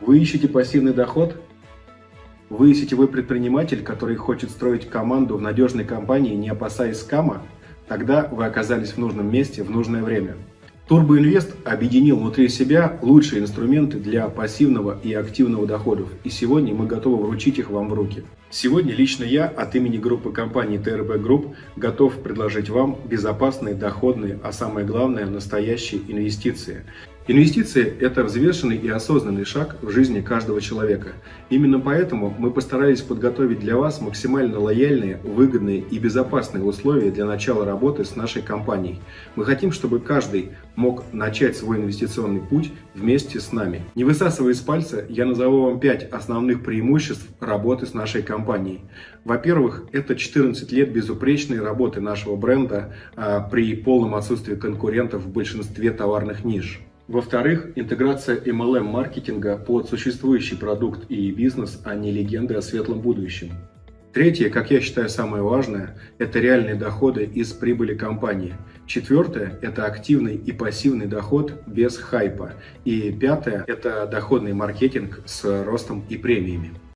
Вы ищете пассивный доход? Вы сетевой предприниматель, который хочет строить команду в надежной компании, не опасаясь скама? Тогда вы оказались в нужном месте в нужное время. Турбоинвест объединил внутри себя лучшие инструменты для пассивного и активного доходов, и сегодня мы готовы вручить их вам в руки. Сегодня лично я от имени группы компаний TRB Group готов предложить вам безопасные, доходные, а самое главное, настоящие инвестиции. Инвестиции – это взвешенный и осознанный шаг в жизни каждого человека. Именно поэтому мы постарались подготовить для вас максимально лояльные, выгодные и безопасные условия для начала работы с нашей компанией. Мы хотим, чтобы каждый мог начать свой инвестиционный путь вместе с нами. Не высасывая из пальца, я назову вам 5 основных преимуществ работы с нашей компанией. Во-первых, это 14 лет безупречной работы нашего бренда а, при полном отсутствии конкурентов в большинстве товарных ниш. Во-вторых, интеграция MLM-маркетинга под существующий продукт и бизнес, а не легенды о светлом будущем. Третье, как я считаю самое важное, это реальные доходы из прибыли компании. Четвертое – это активный и пассивный доход без хайпа. И пятое – это доходный маркетинг с ростом и премиями.